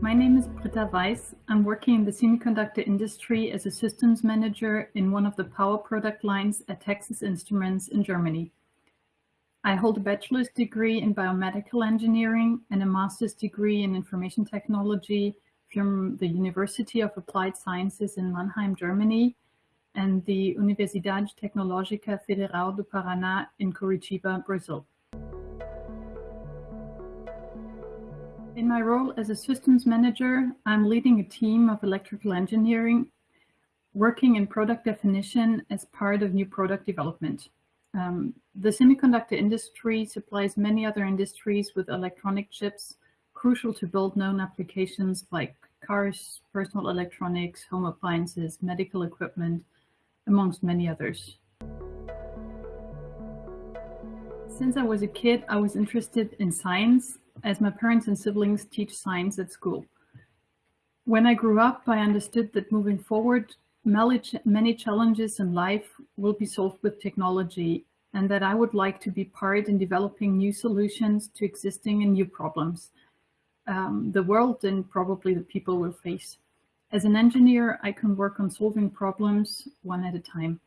My name is Britta Weiss. I'm working in the semiconductor industry as a systems manager in one of the power product lines at Texas Instruments in Germany. I hold a bachelor's degree in biomedical engineering and a master's degree in information technology from the University of Applied Sciences in Mannheim, Germany, and the Universidade Tecnológica Federal do Paraná in Curitiba, Brazil. In my role as a systems manager, I'm leading a team of electrical engineering working in product definition as part of new product development. Um, the semiconductor industry supplies many other industries with electronic chips crucial to build known applications like cars, personal electronics, home appliances, medical equipment, amongst many others. Since I was a kid, I was interested in science as my parents and siblings teach science at school. When I grew up, I understood that moving forward, many challenges in life will be solved with technology and that I would like to be part in developing new solutions to existing and new problems um, the world and probably the people will face. As an engineer, I can work on solving problems one at a time.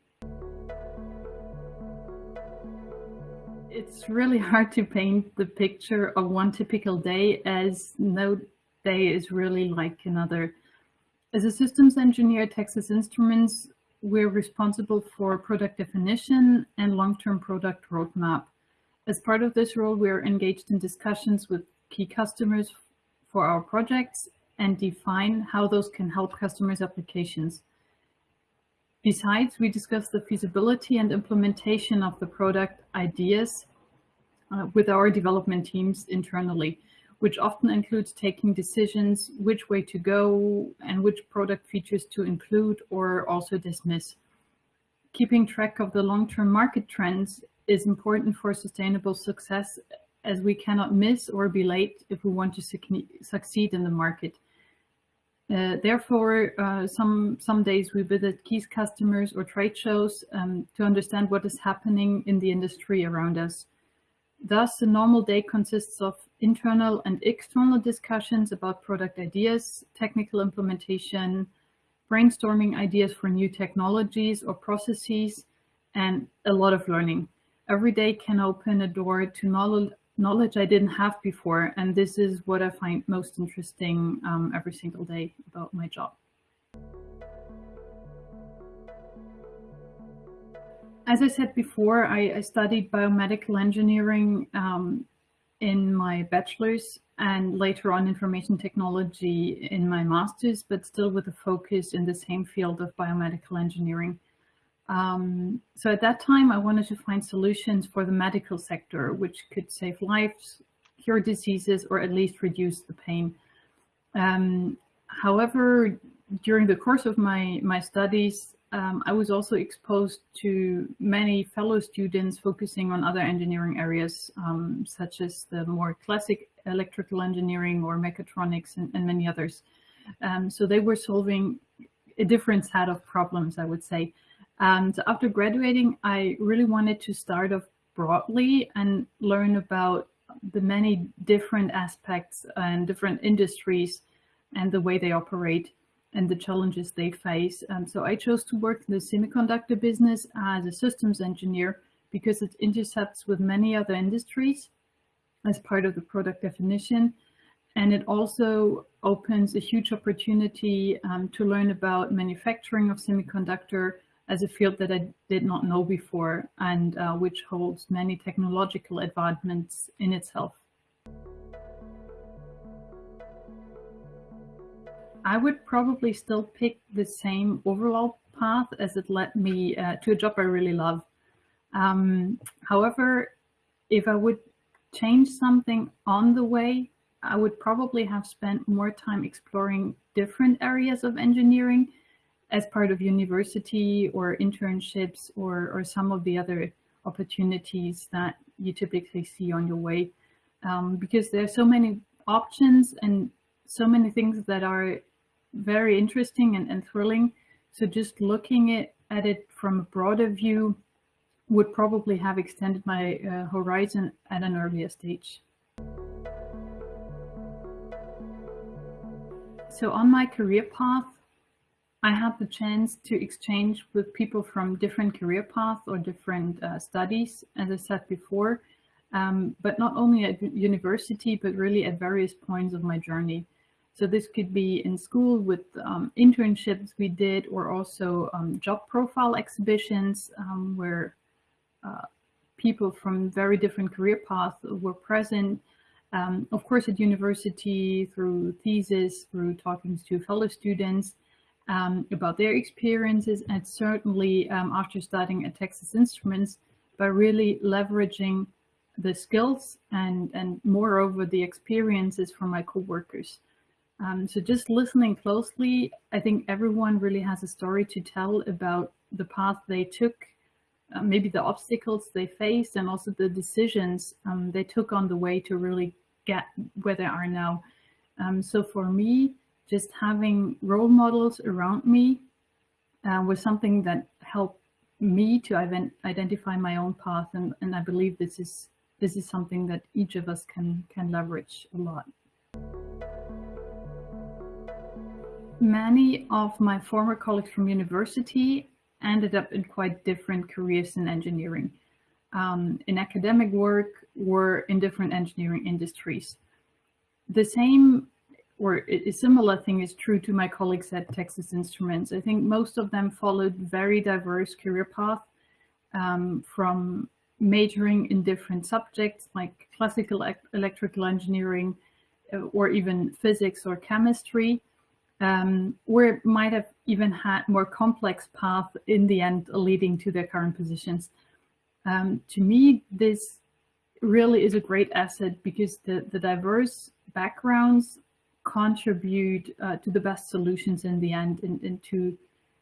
It's really hard to paint the picture of one typical day as no day is really like another. As a systems engineer at Texas Instruments, we're responsible for product definition and long-term product roadmap. As part of this role, we're engaged in discussions with key customers for our projects and define how those can help customers' applications. Besides, we discuss the feasibility and implementation of the product ideas uh, with our development teams internally, which often includes taking decisions which way to go and which product features to include or also dismiss. Keeping track of the long-term market trends is important for sustainable success as we cannot miss or be late if we want to succeed in the market. Uh, therefore, uh, some, some days we visit key customers or trade shows um, to understand what is happening in the industry around us. Thus, a normal day consists of internal and external discussions about product ideas, technical implementation, brainstorming ideas for new technologies or processes, and a lot of learning. Every day can open a door to knowledge, I didn't have before. And this is what I find most interesting um, every single day about my job. As I said before, I, I studied biomedical engineering um, in my bachelor's and later on information technology in my master's, but still with a focus in the same field of biomedical engineering. Um, so at that time, I wanted to find solutions for the medical sector, which could save lives, cure diseases, or at least reduce the pain. Um, however, during the course of my, my studies, um, I was also exposed to many fellow students focusing on other engineering areas, um, such as the more classic electrical engineering or mechatronics and, and many others. Um, so they were solving a different set of problems, I would say. And after graduating, I really wanted to start off broadly and learn about the many different aspects and different industries and the way they operate and the challenges they face. And so I chose to work in the semiconductor business as a systems engineer because it intercepts with many other industries as part of the product definition. And it also opens a huge opportunity um, to learn about manufacturing of semiconductor as a field that I did not know before and uh, which holds many technological advancements in itself. I would probably still pick the same overall path as it led me uh, to a job I really love. Um, however, if I would change something on the way, I would probably have spent more time exploring different areas of engineering as part of university or internships or, or some of the other opportunities that you typically see on your way. Um, because there are so many options and so many things that are very interesting and, and thrilling. So just looking at, at it from a broader view would probably have extended my uh, horizon at an earlier stage. so on my career path, I had the chance to exchange with people from different career paths or different uh, studies, as I said before, um, but not only at university, but really at various points of my journey. So this could be in school with um, internships we did, or also um, job profile exhibitions um, where uh, people from very different career paths were present. Um, of course, at university, through thesis, through talking to fellow students um, about their experiences, and certainly um, after studying at Texas Instruments, by really leveraging the skills and, and moreover the experiences from my co-workers. Um, so just listening closely, I think everyone really has a story to tell about the path they took, uh, maybe the obstacles they faced, and also the decisions um, they took on the way to really get where they are now. Um, so for me, just having role models around me uh, was something that helped me to identify my own path, and, and I believe this is this is something that each of us can can leverage a lot. Many of my former colleagues from university ended up in quite different careers in engineering, um, in academic work or in different engineering industries. The same or a similar thing is true to my colleagues at Texas Instruments. I think most of them followed very diverse career paths um, from majoring in different subjects like classical electrical engineering uh, or even physics or chemistry, um, or might have even had more complex paths in the end leading to their current positions. Um, to me, this really is a great asset because the, the diverse backgrounds contribute uh, to the best solutions in the end and, and to,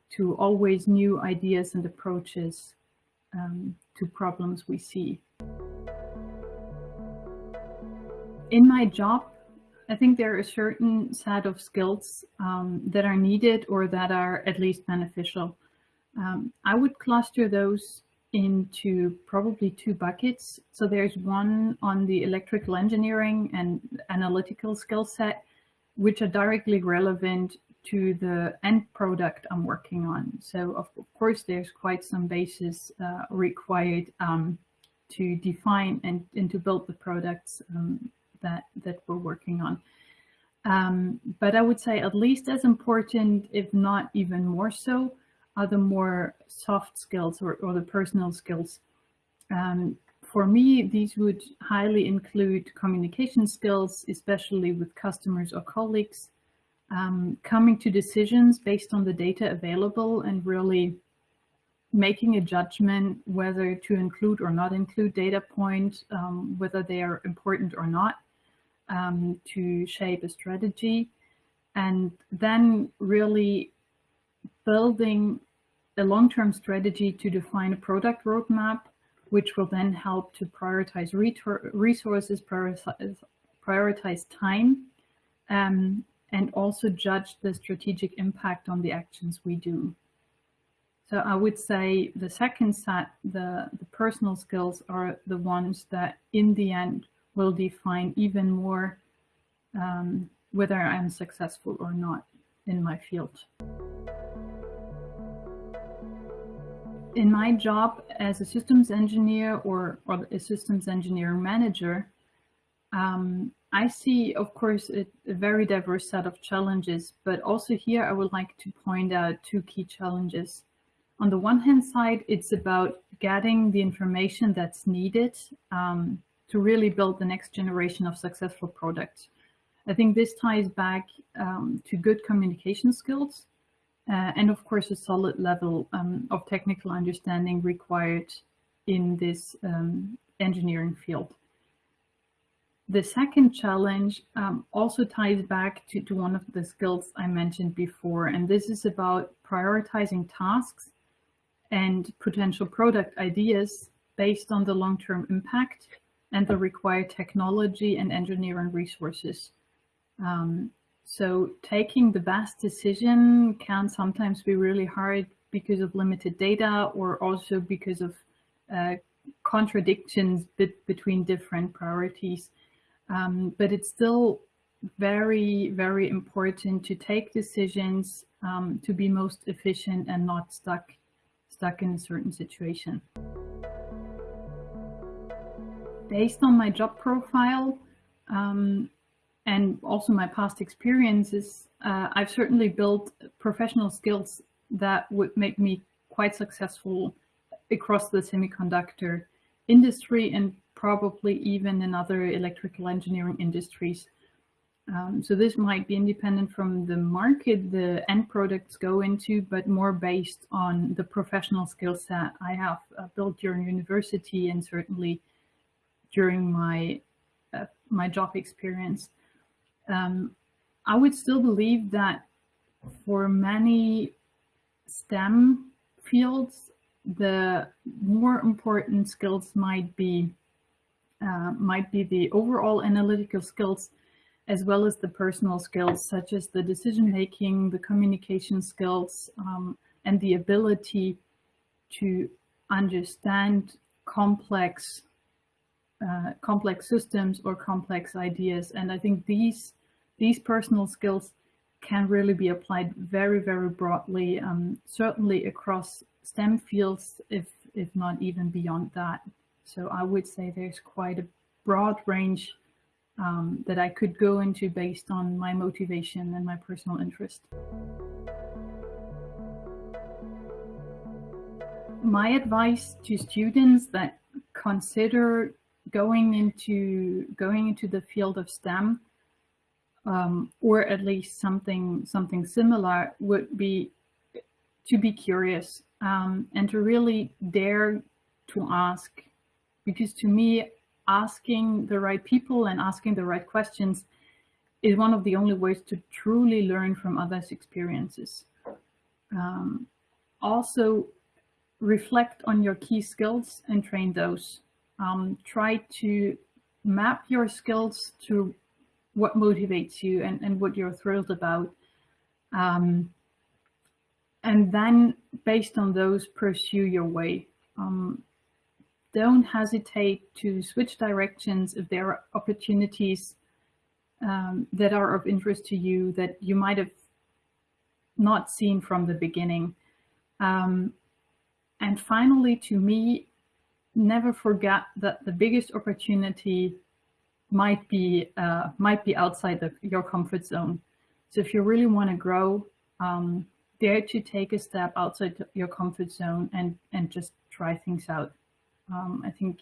to always new ideas and approaches um, to problems we see. In my job, I think there are a certain set of skills um, that are needed or that are at least beneficial. Um, I would cluster those into probably two buckets. So there's one on the electrical engineering and analytical skill set, which are directly relevant to the end product I'm working on. So of, course, there's quite some basis uh, required um, to define and, and to build the products um, that, that we're working on. Um, but I would say at least as important, if not even more so, are the more soft skills or, or the personal skills. Um, for me, these would highly include communication skills, especially with customers or colleagues, um, coming to decisions based on the data available and really making a judgment whether to include or not include data point, um, whether they are important or not, um, to shape a strategy. And then really building a long-term strategy to define a product roadmap, which will then help to prioritize resources, prioritize, prioritize time, um, and also judge the strategic impact on the actions we do. So I would say the second set, the, the personal skills are the ones that in the end will define even more um, whether I'm successful or not in my field. In my job as a systems engineer or, or a systems engineering manager, um, I see, of course, a, a, very diverse set of challenges, but also here I would like to point out two key challenges. On the one hand side, it's about getting the information that's needed um, to really build the next generation of successful products. I think this ties back um, to good communication skills uh, and of course a solid level um, of technical understanding required in this um, engineering field. The second challenge um, also ties back to, to one of the skills I mentioned before, and this is about prioritizing tasks and potential product ideas based on the long-term impact and the required technology and engineering resources. Um, so taking the best decision can sometimes be really hard because of limited data or also because of uh, contradictions between different priorities. Um, but it's still very, very important to take decisions um, to be most efficient and not stuck stuck in a certain situation. Based on my job profile um, and also my past experiences, uh, I've certainly built professional skills that would make me quite successful across the semiconductor industry and probably even in other electrical engineering industries. Um, so this might be independent from the market the end products go into, but more based on the professional skill set I have uh, built during university and certainly during my uh, my job experience. Um, I would still believe that for many STEM fields, the more important skills might be uh, might be the overall analytical skills as well as the personal skills such as the decision making, the communication skills, um, and the ability to understand complex uh, complex systems or complex ideas. And I think these these personal skills can really be applied very, very broadly, um, certainly across STEM fields, if if not even beyond that. So I would say there's quite a broad range um, that I could go into based on my motivation and my personal interest. My advice to students that consider going into going into the field of STEM um, or at least something something similar would be to be curious um, and to really dare to ask because to me asking the right people and asking the right questions is one of the only ways to truly learn from others' experiences. Um, also, reflect on your key skills and train those. Um, try to map your skills to what motivates you and, and what you're thrilled about. Um, and then, based on those, pursue your way. Um, don't hesitate to switch directions if there are opportunities um, that are of interest to you that you might have not seen from the beginning. Um, and finally, to me, never forget that the biggest opportunity might be uh, might be outside your comfort zone. So if you really want to grow, um, dare to take a step outside your comfort zone and and just try things out. Um, I think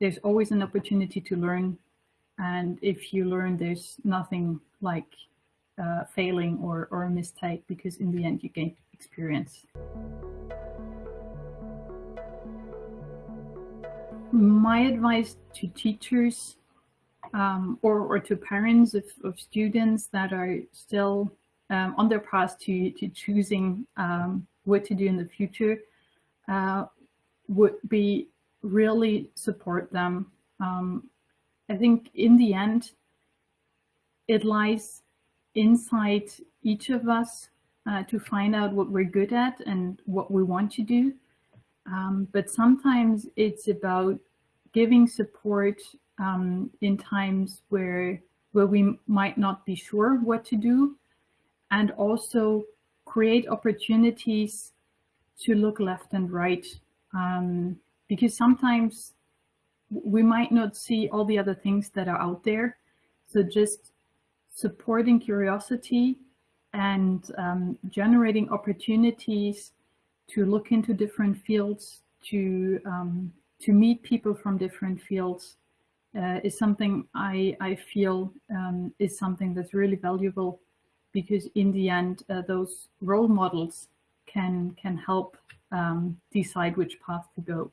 there's always an opportunity to learn. And if you learn, there's nothing like uh, failing or, or a mistake because in the end you gain experience. My advice to teachers um, or, or to parents of, of students that are still um, on their path to, to choosing um, what to do in the future uh, would be really support them. Um, I think in the end, it lies inside each of us uh, to find out what we're good at and what we want to do. Um, but sometimes it's about giving support um, in times where where we might not be sure what to do and also create opportunities to look left and right um, because sometimes we might not see all the other things that are out there. So just supporting curiosity and um, generating opportunities to look into different fields, to um, to meet people from different fields uh, is something I, I feel um, is something that's really valuable because in the end, uh, those role models can can help um, decide which path to go.